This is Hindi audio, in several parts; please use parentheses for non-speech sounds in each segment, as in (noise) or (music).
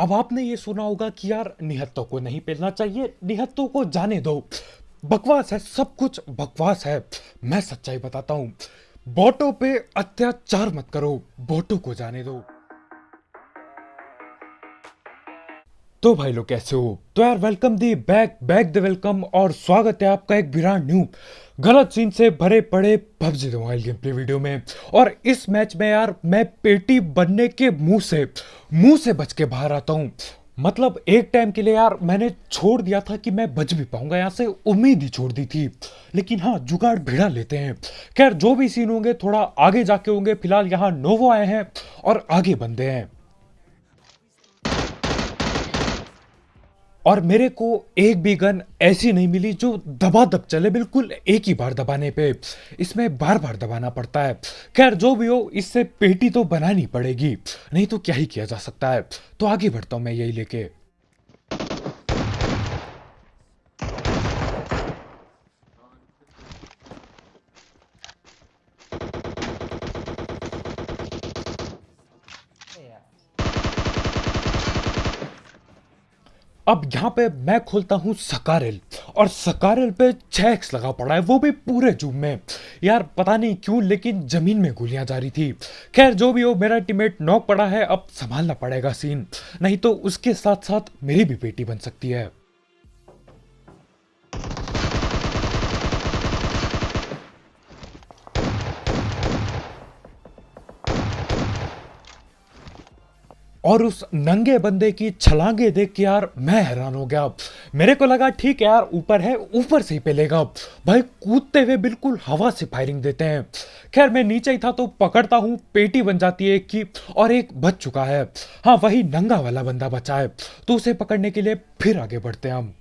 अब आपने ये सुना होगा कि यार, निहत्तों को नहीं पेलना चाहिए, निहत्तों को जाने दो। बकवास है, सब कुछ बकवास है। मैं सच्चाई बताता हूँ, बोटो पे अत्याचार मत करो, बोटो को जाने दो। तो भाई लोग, कैसे हो? तो यार welcome the back back the welcome और स्वागत है आपका एक ब्रांड न्यू गलत सीन से भरे पड़े PUBG mobile game play video में। और इस मैच में यार, मैं पेटी बनने के मुँह से मुँह से बच के बाहर आता हूँ। मतलब एक टाइम के लिए यार, मैंने छोड़ दिया था कि मैं बच भी पाऊँगा, यहाँ से उम्मीद ही छोड़ दी थी। लेकिन हाँ जुगाड़ भिड़ा लेते हैं। खैर, जो भी सीन होंगे, थोड़ा आगे जाके होंगे, फ़िलहाल यहाँ नोवो आए हैं और आगे बंदे हैं। और मेरे को एक भी गन ऐसी नहीं मिली जो दबा दब चले, बिल्कुल एक ही बार दबाने पे। इसमें बार बार दबाना पड़ता है। खैर, जो भी हो, इससे पेटी तो बनानी पड़ेगी, नहीं तो क्या ही किया जा सकता है? तो आगे बढ़ता हूँ मैं यही लेके। अब यहाँ पे मैं खोलता हूँ सकारेल और सकारेल पे छः एक्स लगा पड़ा है, वो भी पूरे जूम में। यार, पता नहीं क्यों, लेकिन ज़मीन में गोलियाँ जा रही थी। खैर, जो भी हो, मेरा टीमेट नॉक पड़ा है, अब संभालना पड़ेगा सीन नहीं तो उसके साथ साथ मेरी भी बेटी बन सकती है। और उस नंगे बंदे की छलांगे देख के यार मैं हैरान हो गया। मेरे को लगा, ठीक है यार, ऊपर है, ऊपर से ही पेलेगा भाई, कूदते हुए बिल्कुल हवा से फायरिंग देते हैं। खैर, मैं नीचे ही था तो पकड़ता हूँ, पेटी बन जाती है की, और एक बच चुका है। हाँ वही नंगा वाला बंदा बचा है। तो उसे पकड़ने के लिए फिर आगे बढ़ते हैं हम।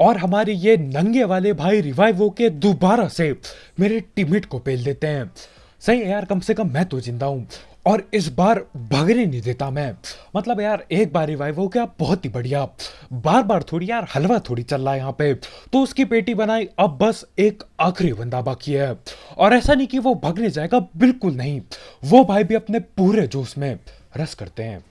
और हमारे ये नंगे वाले भाई रिवाइव होके दोबारा से मेरे टीममेट को पेल देते हैं। सही है यार, कम से कम मैं तो ज़िंदा हूँ और इस बार भगने नहीं देता मैं। मतलब यार, एक बार रिवाइव हो गया बहुत ही बढ़िया। बार बार थोड़ी यार, हलवा थोड़ी चल रहा है यहाँ पे। तो उसकी पेटी बनाई, अब बस एक आखिरी बंदा बाकी है। और ऐसा नहीं कि वो भगने जाएगा, बिल्कुल नहीं। वो भाई भी अपने पूरे जोश में रस करते हैं।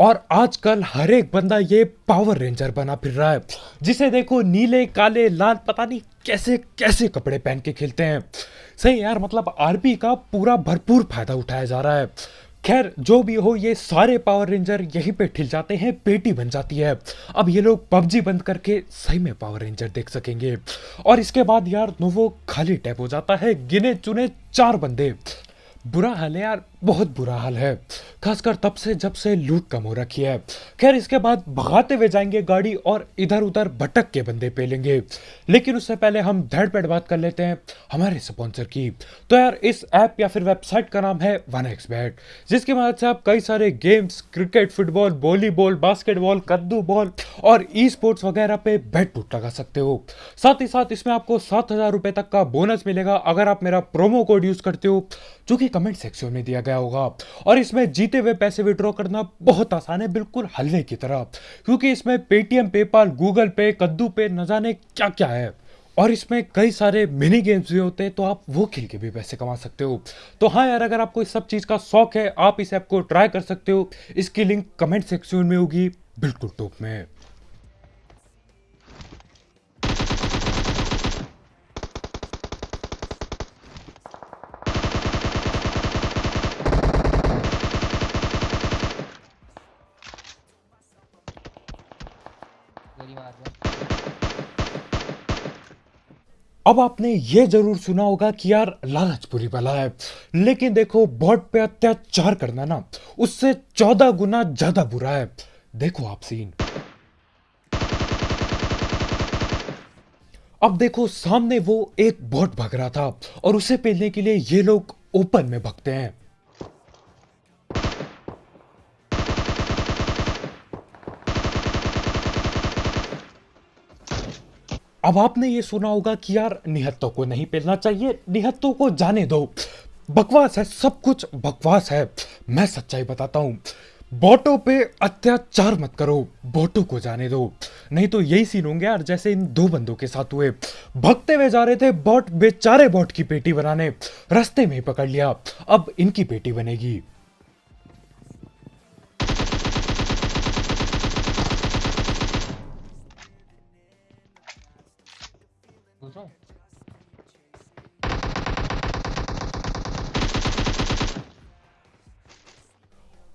और आजकल हर एक बंदा ये पावर रेंजर बना फिर रहा है। जिसे देखो नीले, काले, लाल, पता नहीं कैसे कैसे कपड़े पहन के खेलते हैं। सही यार मतलब आरपी का पूरा भरपूर फ़ायदा उठाया जा रहा है। खैर, जो भी हो, ये सारे पावर रेंजर यहीं पे ठिल जाते हैं, पेटी बन जाती है। अब ये लोग पबजी बंद करके सही में पावर रेंजर देख सकेंगे। और इसके बाद यार नोवो खाली टैप हो जाता है, गिने चुने चार बंदे। बुरा हाल है यार, बहुत बुरा हाल है। खासकर तब से जब से लूट कम हो रखी है। खैर, इसके बाद भगाते हुए जाएँगे गाड़ी और इधर उधर भटक के बंदे पे लेंगे लेकिन उससे पहले हम धड़ पेड़ बात कर लेते हैं हमारे स्पॉन्सर की। तो यार, इस ऐप या फिर वेबसाइट का नाम है वन एक्स बैट जिसकी मदद से आप कई सारे games cricket football volleyball basketball कद्दू बॉल और ई स्पोर्ट्स वगैरह पे बैट टूट लगा सकते हो। साथ ही साथ इसमें आपको सात हज़ार तक का बोनस मिलेगा अगर आप मेरा प्रोमो कोड यूज़ करते हो, जो कि कमेंट सेक्शन में दिया गया होगा। और इसमें जीते हुए पैसे विड्रॉ करना बहुत आसान है, बिल्कुल हलवे की तरह। क्योंकि इसमें पेटीएम पेपाल गूगल पे कद्दू पे न जाने क्या क्या है। और इसमें कई सारे मिनी गेम्स भी होते हैं तो आप वो खेल के भी पैसे कमा सकते हो। तो हाँ यार, अगर आपको इस सब चीज़ का शौक है, आप इस ऐप को ट्राई कर सकते हो। इसकी लिंक कमेंट सेक्शन में होगी, बिल्कुल टॉप में। अब आपने ये ज़रूर सुना होगा कि यार लालच बुरी बला है। लेकिन देखो, बॉट पे अत्याचार करना ना, उससे चौदह गुना ज़्यादा बुरा है। देखो आप सीन अब देखो, सामने वो एक बॉट भग रहा था और उसे पेलने के लिए ये लोग ओपन में भगते हैं। अब आपने ये सुना होगा कि यार, निहत्तों को नहीं पेलना चाहिए, निहत्तों को जाने दो। बकवास है, सब कुछ बकवास है। मैं सच्चाई बताता हूँ, बोटो पे अत्याचार मत करो, बोटो को जाने दो। नहीं तो यही सीन होंगे यार, जैसे इन दो बंदों के साथ हुए। भगते हुए जा रहे थे, बॉट, बेचारे बॉट की पेटी बनाने। रास्ते में ही पकड़ लिया। अब इनकी पेटी बनेगी।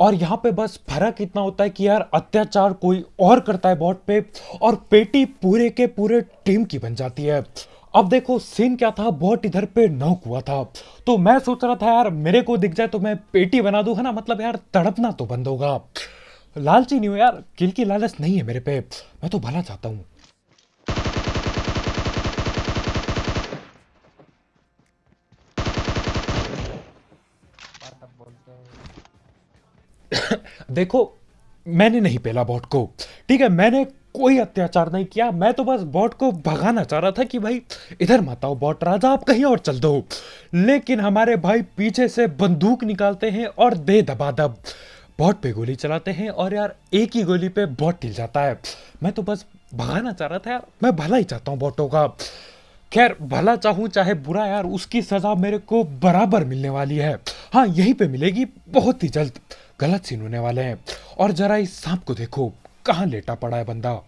और यहाँ पे बस फ़र्क इतना होता है कि यार अत्याचार कोई और करता है बॉट पे और पेटी पूरे के पूरे टीम की बन जाती है। अब देखो सीन क्या था? बॉट इधर पे नॉक हुआ था। तो मैं सोच रहा था, यार मेरे को दिख जाए तो मैं पेटी बना दूँ, है ना? मतलब यार तड़पना तो बंद होगा। लालची नहीं हो यार, किल की लालच नहीं है मेरे पे। मैं तो भला चाहता हूँ। (coughs) देखो, मैंने नहीं पेला बॉट को। ठीक है, मैंने कोई अत्याचार नहीं किया। मैं तो बस बॉट को भगाना चाह रहा था कि भाई, इधर मत आओ बॉट राजा, आप कहीं और चल दो। लेकिन हमारे भाई पीछे से बंदूक निकालते हैं और दे दबा दब बॉट पे गोली चलाते हैं और यार, एक ही गोली पे बॉट टिल जाता है। मैं तो बस भगाना चाह रहा था यार, मैं भला ही चाहता हूँ बॉटों का। खैर, भला चाहूँ चाहे बुरा यार, उसकी सजा मेरे को बराबर मिलने वाली है। हाँ यहीं पे मिलेगी, बहुत ही जल्द। गलत सीन होने वाले हैं। और जरा इस सांप को देखो, कहाँ लेटा पड़ा है बंदा।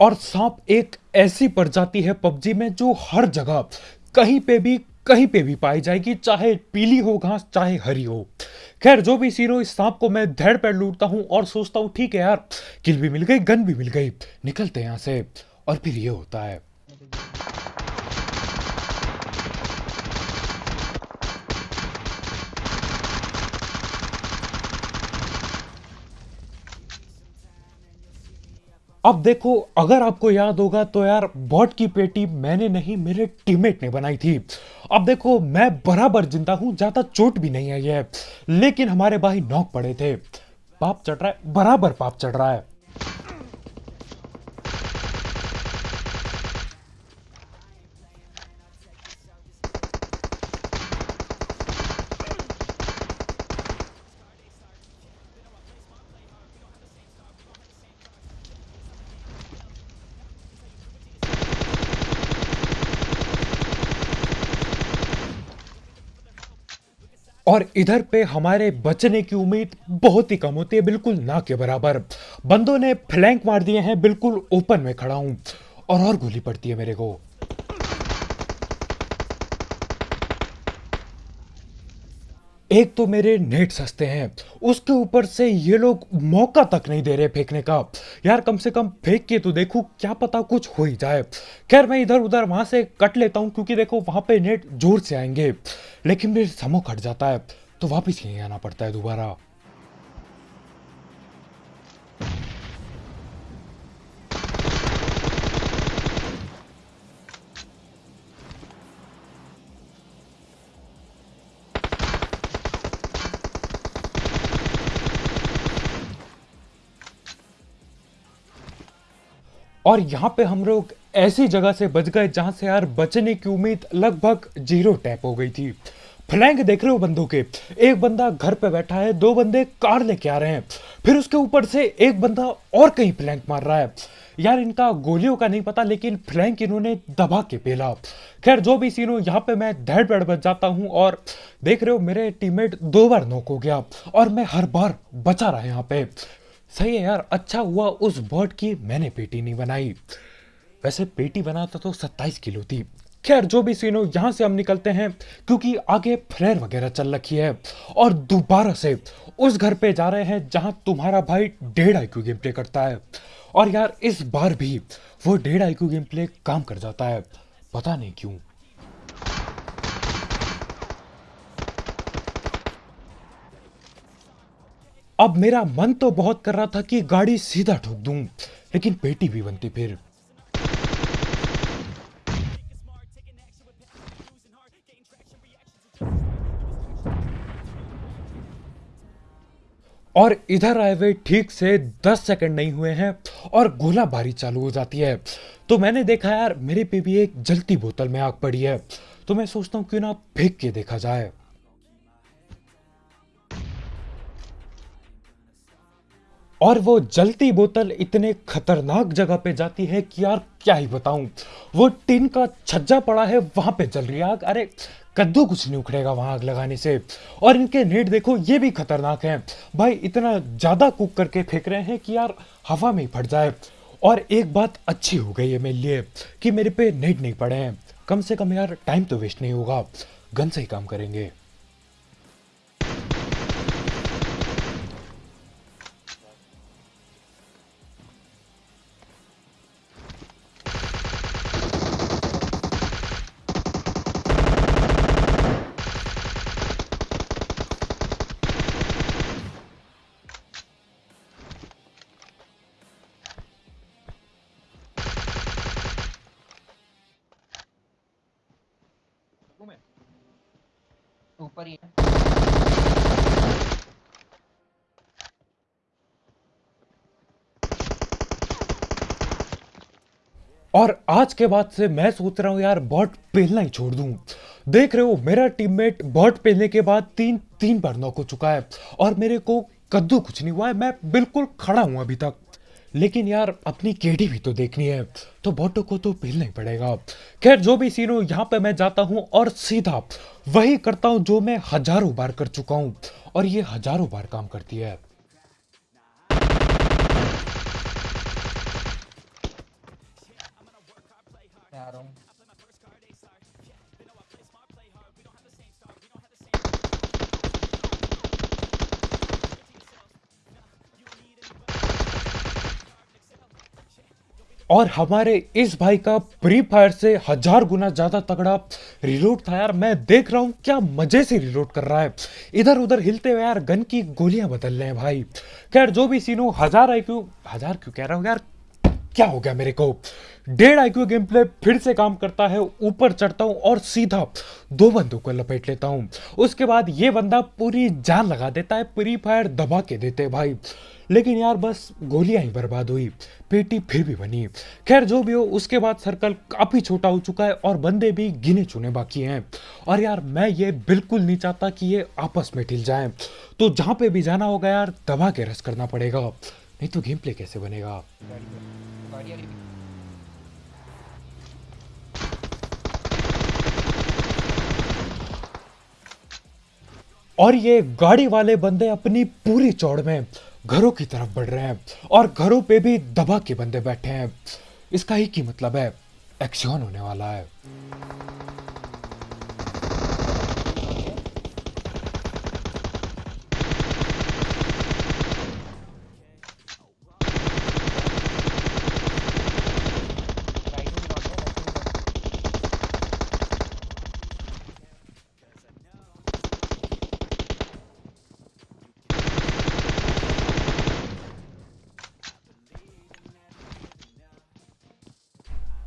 और सांप एक ऐसी प्रजाति है पबजी में जो हर जगह, कहीं पे भी, कहीं पे भी पाई जाएगी, चाहे पीली हो घास, चाहे हरी हो। खैर, जो भी सीन हो, इस सांप को मैं धैड़ पैर लूटता हूँ और सोचता हूँ, ठीक है यार, किल भी मिल गई, गन भी मिल गई, निकलते हैं यहाँ से। और फिर ये होता है। अब देखो, अगर आपको याद होगा तो यार, बॉट की पेटी मैंने नहीं, मेरे टीममेट ने बनाई थी। अब देखो, मैं बराबर ज़िंदा हूँ, ज़्यादा चोट भी नहीं आई है लेकिन हमारे भाई नौक पड़े थे। पाप चढ़ रहा है, बराबर पाप चढ़ रहा है। और इधर पे हमारे बचने की उम्मीद बहुत ही कम होती है, बिल्कुल ना के बराबर। बंदों ने फ्लैंक मार दिए हैं, बिल्कुल ओपन में खड़ा हूँ और और गोली पड़ती है मेरे को। एक तो मेरे नेट सस्ते हैं। उसके ऊपर से ये लोग मौका तक नहीं दे रहे फेंकने का। यार, कम से कम फेंक के तो देखो, क्या पता कुछ हो ही जाए। खैर, मैं इधर उधर वहाँ से कट लेता हूँ, क्योंकि देखो, वहाँ पे नेट ज़ोर से आएँगे। लेकिन मेरे समो कट जाता है तो वापिस यहीं आना पड़ता है दोबारा। और यहाँ पे हम लोग ऐसी जगह से बच गए जहाँ से यार बचने की उम्मीद लगभग ज़ीरो टैप हो गई थी। फ्लैंक देख रहे हो बंदों के? एक बंदा घर पे बैठा है, दो बंदे कार लेके आ रहे हैं। फिर उसके ऊपर से एक बंदा और कहीं फ्लैंक मार रहा है। यार इनका गोलियों का नहीं पता, लेकिन फ्लैंक इन्होंने दबा के पेला। खैर, जो भी सीन हो, यहाँ पे मैं धैड़ पैड़ बच जाता हूँ और देख रहे हो मेरे टीममेट दो बार नोक हो गया और मैं हर बार बचा रहा है यहाँ पे। सही है यार अच्छा हुआ उस बर्ड की मैंने पेटी नहीं बनाई। वैसे पेटी बनाता तो सत्ताईस किलो थी। खैर, जो भी सीन हो, यहाँ से हम निकलते हैं, क्योंकि आगे फ्लेयर वगैरह चल रखी है। और दोबारा से उस घर पे जा रहे हैं, जहाँ तुम्हारा भाई डेढ़ आईक्यू गेम प्ले करता है। और यार, इस बार भी वो डेढ़ आईक्यू गेम प्ले काम कर जाता है। पता नहीं क्यों। अब मेरा मन तो बहुत कर रहा था कि गाड़ी सीधा ठोक दूँ, लेकिन पेटी भी बनती फिर। और इधर आए हुए ठीक से 10 सेकंड नहीं हुए हैं और गोलाबारी चालू हो जाती है। तो मैंने देखा, यार, मेरे पे भी एक जलती बोतल में आग पड़ी है तो मैं सोचता हूँ क्यों ना फेंक के देखा जाए। और वो जलती बोतल इतने खतरनाक जगह पे जाती है कि यार क्या ही बताऊँ। वो टिन का छज्जा पड़ा है, वहाँ पे जल रही आग। अरे, कद्दू कुछ नहीं उखड़ेगा वहाँ आग लगाने से। और इनके नेट देखो, ये भी खतरनाक है। भाई, इतना ज़्यादा कुक करके फेंक रहे हैं कि यार हवा में ही फट जाए। और एक बात अच्छी हो गई है मेरे लिए, कि मेरे पे नेट नहीं पड़े हैं। कम से कम यार टाइम तो वेस्ट नहीं होगा। गन से ही काम करेंगे। और आज के बाद से मैं सोच रहा हूँ, यार, बॉट पेलना ही छोड़ दूँ। देख रहे हो, मेरा टीममेट बॉट पेलने के बाद तीन तीन बार नॉक हो चुका है और मेरे को कद्दू कुछ नहीं हुआ है, मैं बिल्कुल खड़ा हूँ अभी तक। लेकिन यार, अपनी केडी भी तो देखनी है तो बॉटो को तो पेलना ही पड़ेगा। खैर, जो भी सीन हो, यहाँ पे मैं जाता हूँ और सीधा वही करता हूँ जो मैं हज़ारों बार कर चुका हूँ और ये हज़ारों बार काम करती है। और हमारे इस भाई का प्री फायर से हज़ार गुना ज़्यादा तगड़ा रिलोड था यार। मैं देख रहा हूँ क्या मज़े से रिलोड कर रहा है। इधर उधर हिलते हुए यार गन की गोलियाँ बदल रहे हैं भाई। खैर, जो भी सीन हो, हज़ार आई क्यों हज़ार क्यों कह रहा हूँ यार? क्या हो गया मेरे को? डेढ़ आईक्यू गेम प्ले फिर से काम करता है, ऊपर चढ़ता हूँ और सीधा दो बंदों को लपेट लेता हूँ। उसके बाद ये बंदा पूरी जान लगा देता है प्री फायर दबा के देते भाई। लेकिन यार बस गोलियाँ ही बर्बाद हुई, पेटी फिर भी बनी। खैर, जो भी हो, उसके बाद सर्कल काफ़ी छोटा हो चुका है और बंदे भी गिने चुने बाकी हैं। और यार, मैं ये बिल्कुल नहीं चाहता कि ये आपस में ढिल जाए। तो जहाँ पे भी जाना होगा यार, दबा के रस करना पड़ेगा। नहीं तो गेम प्ले कैसे बनेगा। और ये गाड़ी वाले बंदे अपनी पूरी चौड़ में घरों की तरफ़ बढ़ रहे हैं और घरों पे भी दबा के बंदे बैठे हैं। इसका ही की मतलब है, एक्शन होने वाला है।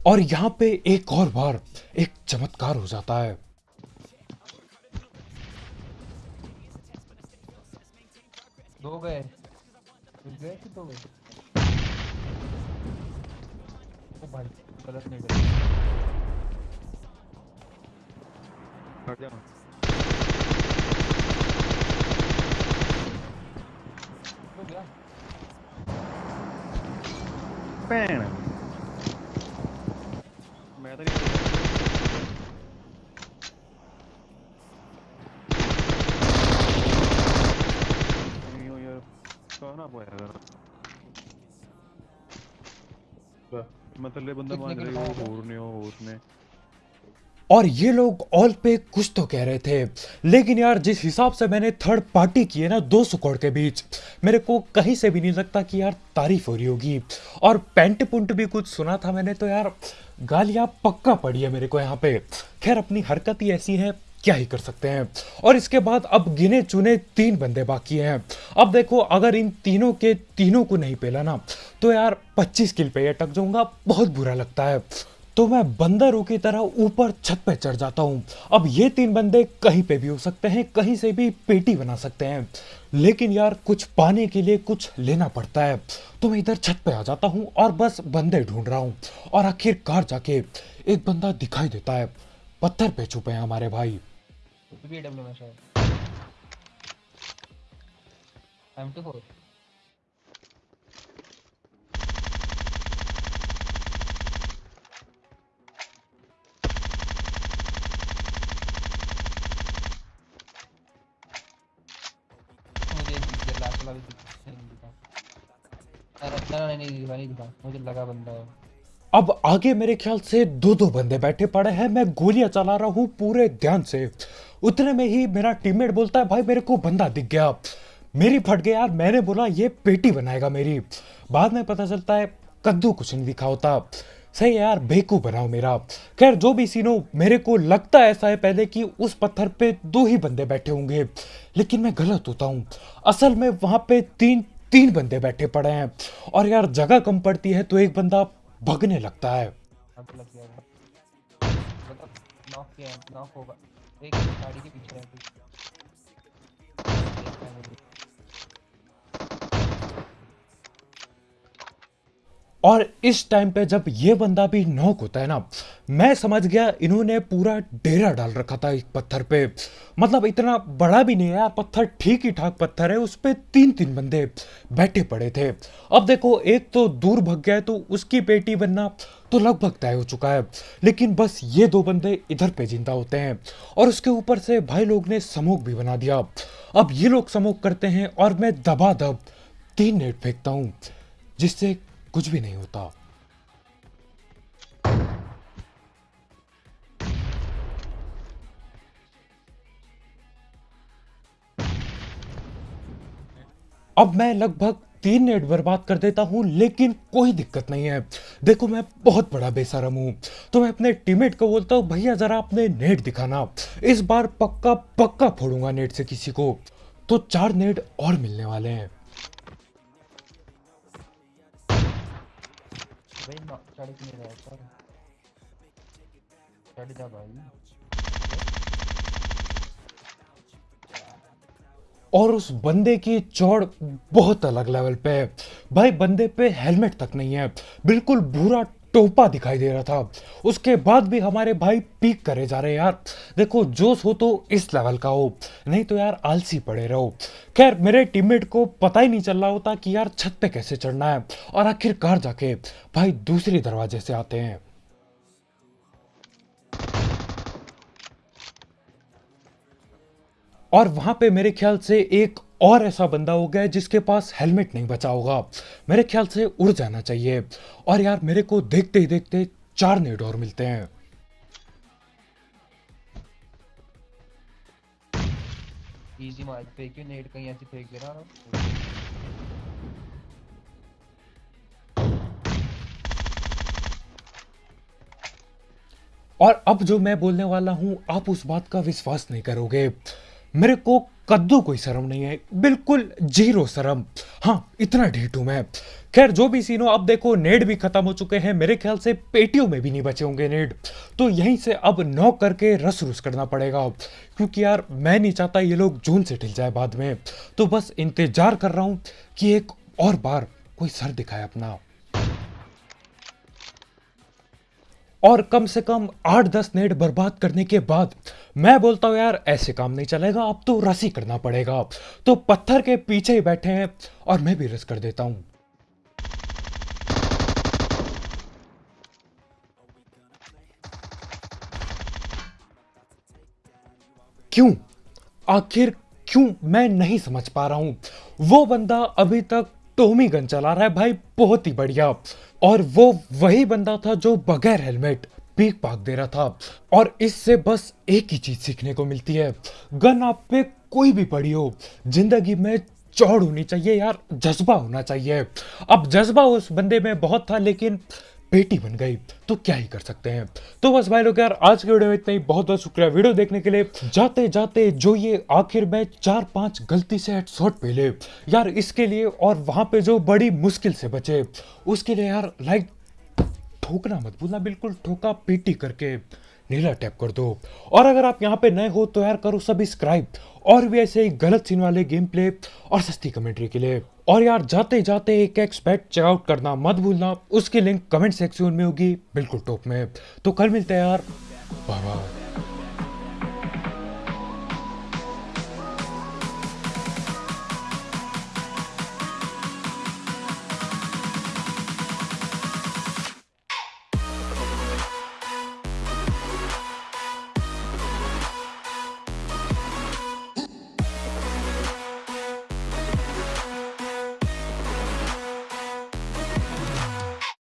और यहाँ पे एक और बार एक चमत्कार हो जाता है। और और ये लोग ऑल पे कुछ तो कह रहे थे। लेकिन यार जिस हिसाब से मैंने थर्ड पार्टी की है ना दो सौ के बीच मेरे को कहीं से भी नहीं लगता कि यार तारीफ़ हो रही होगी। और पेंट पुंट भी कुछ सुना था मैंने तो यार गालियाँ पक्का पड़ी है मेरे को यहाँ पे। खैर अपनी हरकत ही ऐसी है क्या ही कर सकते हैं? और इसके बाद अब गिने चुने तीन बंदे बाकी हैं। अब देखो, अगर इन तीनों के तीनों को नहीं पेला ना तो यार 25 किल पे अटक जाऊँगा, बहुत बुरा लगता है। तो मैं बंदरों की तरह ऊपर छत पे चढ़ जाता हूँ। अब ये तीन बंदे कहीं पे भी हो सकते हैं, कहीं से भी पेटी बना सकते हैं। लेकिन यार, कुछ पाने के लिए कुछ लेना पड़ता है। तो मैं इधर छत पे आ जाता हूँ और बस बंदे ढूंढ रहा हूँ। और आखिरकार जाके एक बंदा दिखाई देता है। पत्थर पे छुपे हैं हमारे भाई। डब्ल्यू में शायद। एम टू फोर नहीं दिखा नहीं दिखा। मुझे लगा बंदा है। अब आगे मेरे ख्याल से दो दो बंदे बैठे पड़े हैं। मैं गोलियाँ चला रहा हूँ पूरे ध्यान से। उतने में ही मेरा टीममेट बोलता है, भाई, मेरे को बंदा दिख गया। मेरी फट गया यार। मैंने बोला, ये पेटी बनाएगा मेरी। बाद में पता चलता है, कद्दू कुछ नहीं दिखा होता। सही यार बेकू बनाओ मेरा। खैर, जो भी सीनो मेरे को लगता ऐसा है पहले कि उस पत्थर पे दो ही बंदे बैठे होंगे। लेकिन मैं गलत होता हूँ। असल में वहाँ पे तीन तीन बंदे बैठे पड़े हैं। और यार, जगह कम पड़ती है तो एक बंदा भगने लगता है। एक गाड़ी के पीछे और इस टाइम पे जब ये बंदा भी नॉक होता है ना, मैं समझ गया इन्होंने पूरा डेरा डाल रखा था इस पत्थर पे। मतलब इतना बड़ा भी नहीं है, पत्थर ठीक ही ठाक पत्थर है, उस पर तीन तीन बंदे बैठे पड़े थे। अब देखो, एक तो दूर भग गया तो उसकी पेटी बनना तो लगभग तय हो चुका है, लेकिन बस ये दो बंदे इधर पे ज़िंदा होते हैं और उसके ऊपर से भाई लोग ने समोक भी बना दिया। अब ये लोग समोक करते हैं और मैं दबा दब तीन नेट फेंकता हूँ, जिससे कुछ भी नहीं होता। अब मैं लगभग तीन नेट बर्बाद कर देता हूँ, लेकिन कोई दिक्कत नहीं है। देखो, मैं बहुत बड़ा बेसरम हूँ तो मैं अपने टीममेट को बोलता हूँ, भैया, जरा अपने नेट दिखाना। इस बार पक्का पक्का फोड़ूँगा नेट से किसी को। तो चार नेट और मिलने वाले हैं। और उस बंदे की चौड़ बहुत अलग लेवल पे है। भाई, बंदे पे हेलमेट तक नहीं है। बिल्कुल भूरा टोपा दिखाई दे रहा था। उसके बाद भी हमारे भाई पीक करे जा रहे यार। देखो, जोश हो तो इस लेवल का हो। नहीं तो यार, आलसी पड़े रहो। खैर, मेरे टीममेट को पता ही नहीं चल रहा होता कि यार छत पे कैसे चढ़ना है और आखिरकार जाके भाई दूसरे दरवाजे से आते हैं। और वहाँ पे मेरे ख्याल से एक और ऐसा बंदा हो गया है जिसके पास हेलमेट नहीं बचा होगा। मेरे ख्याल से उड़ जाना चाहिए। और यार मेरे को देखते ही देखते चार नेट और मिलते हैं। इजी मार फेंकियो नेट कहीं ऐसे फेंक दे रहा और अब जो मैं बोलने वाला हूँ आप उस बात का विश्वास नहीं करोगे। मेरे को कद्दू कोई शर्म नहीं है। बिल्कुल ज़ीरो शर्म। हाँ इतना हूँ मैं। खैर, जो भी सीनो अब देखो, नेड भी खत्म हो चुके हैं। मेरे ख्याल से पेटियों में भी नहीं बचे होंगे नेड। तो यहीं से अब नॉक करके रस रुस करना पड़ेगा। क्योंकि यार, मैं नहीं चाहता ये लोग जून से ढिल जाए बाद में। तो बस इंतज़ार कर रहा हूँ कि एक और बार कोई सर दिखाए अपना। और कम से कम आठ दस नेट बर्बाद करने के बाद मैं बोलता हूँ, यार, ऐसे काम नहीं चलेगा, अब तो रस ही करना पड़ेगा। तो पत्थर के पीछे ही बैठे हैं और मैं भी रस कर देता हूँ। क्यों? आखिर क्यों? मैं नहीं समझ पा रहा हूँ। वो बंदा अभी तक टोमी गन चला रहा है भाई, बहुत ही बढ़िया। और वो वही बंदा था जो बगैर हेलमेट पीक पाक दे रहा था। और इससे बस एक ही चीज़ सीखने को मिलती है, गन आप पे कोई भी पड़ी हो, ज़िंदगी में चौड़ होनी चाहिए यार, जज्बा होना चाहिए। अब जज्बा उस बंदे में बहुत था, लेकिन बेटी बन गई तो क्या ही कर सकते हैं? तो बस भाई लोग यार, आज के वीडियो में इतना ही। बहुत बहुत शुक्रिया वीडियो देखने के लिए। जाते जाते जो ये आखिर में चार पाँच गलती से हेडशॉट पे ले। यार, इसके लिए और वहाँ पे जो बड़ी मुश्किल से बचे, उसके लिए यार लाइक ठोकना मत भूलना बिल्कुल ठोका पेटी करके। नीला टैप कर दो। और अगर आप यहाँ पे नए हो तो यार करो सब्सक्राइब और भी ऐसे ही गलत सीन वाले गेम प्ले और सस्ती कमेंट्री के लिए। और यार जाते जाते एक एक्सपेक्ट चेकआउट करना मत भूलना। उसकी लिंक कमेंट सेक्शन में होगी, बिल्कुल टॉप में। तो कल मिलते हैं यार। बाय